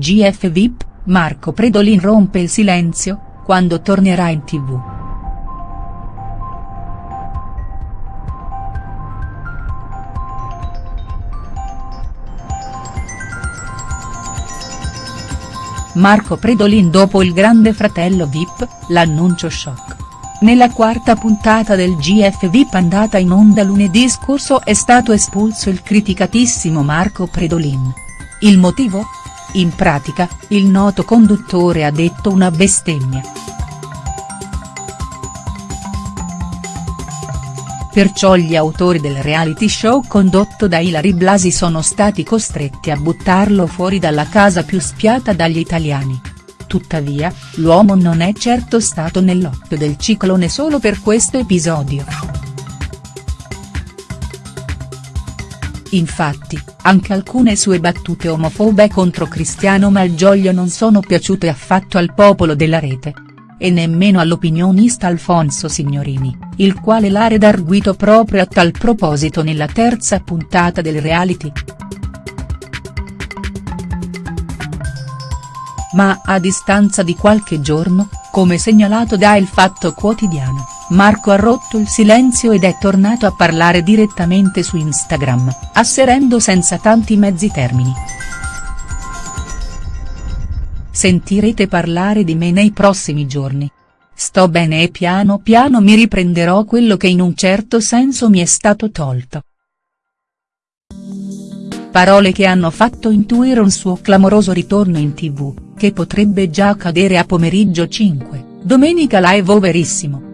GF VIP, Marco Predolin rompe il silenzio, quando tornerà in tv. Marco Predolin dopo il grande fratello Vip, l'annuncio shock. Nella quarta puntata del GF Vip andata in onda lunedì scorso è stato espulso il criticatissimo Marco Predolin. Il motivo? In pratica, il noto conduttore ha detto una bestemmia. Perciò gli autori del reality show condotto da Ilari Blasi sono stati costretti a buttarlo fuori dalla casa più spiata dagli italiani. Tuttavia, l'uomo non è certo stato nell'occhio del ciclone solo per questo episodio. Infatti, anche alcune sue battute omofobe contro Cristiano Malgioglio non sono piaciute affatto al popolo della rete e nemmeno all'opinionista Alfonso Signorini, il quale l'ha redarguito proprio a tal proposito nella terza puntata del reality. Ma a distanza di qualche giorno, come segnalato da Il Fatto Quotidiano, Marco ha rotto il silenzio ed è tornato a parlare direttamente su Instagram, asserendo senza tanti mezzi termini. Sentirete parlare di me nei prossimi giorni. Sto bene e piano piano mi riprenderò quello che in un certo senso mi è stato tolto. Parole che hanno fatto intuire un suo clamoroso ritorno in tv, che potrebbe già accadere a pomeriggio 5, domenica live overissimo.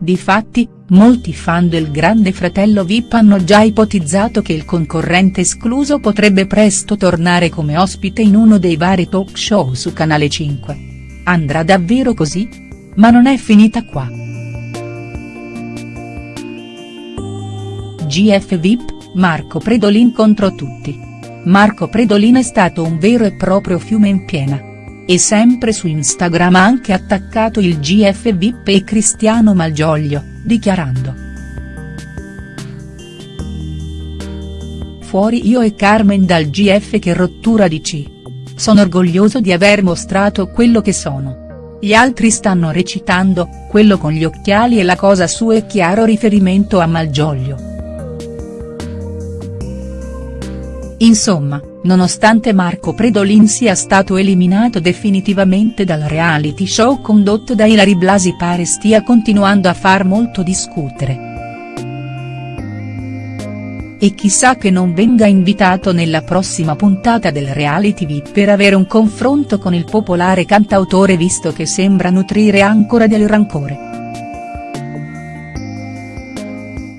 Difatti, molti fan del grande fratello Vip hanno già ipotizzato che il concorrente escluso potrebbe presto tornare come ospite in uno dei vari talk show su Canale 5. Andrà davvero così? Ma non è finita qua. GF VIP, Marco Predolin contro tutti. Marco Predolin è stato un vero e proprio fiume in piena e sempre su Instagram ha anche attaccato il GF VIP e Cristiano Malgioglio, dichiarando. Fuori io e Carmen dal GF che rottura di C. Sono orgoglioso di aver mostrato quello che sono. Gli altri stanno recitando, quello con gli occhiali e la cosa sua è chiaro riferimento a Malgioglio. Insomma, nonostante Marco Predolin sia stato eliminato definitivamente dal reality show condotto da Ilari Blasi pare stia continuando a far molto discutere. E chissà che non venga invitato nella prossima puntata del reality VIP per avere un confronto con il popolare cantautore visto che sembra nutrire ancora del rancore.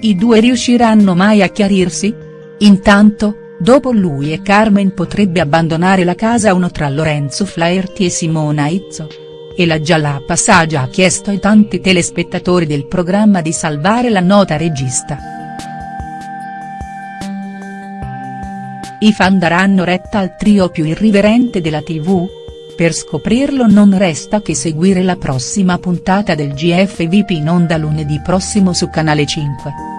I due riusciranno mai a chiarirsi? Intanto, Dopo lui e Carmen potrebbe abbandonare la casa uno tra Lorenzo Flaherty e Simona Izzo. E la Jalapa Saggia ha chiesto ai tanti telespettatori del programma di salvare la nota regista. I fan daranno retta al trio più irriverente della tv? Per scoprirlo non resta che seguire la prossima puntata del GF VIP in onda lunedì prossimo su Canale 5.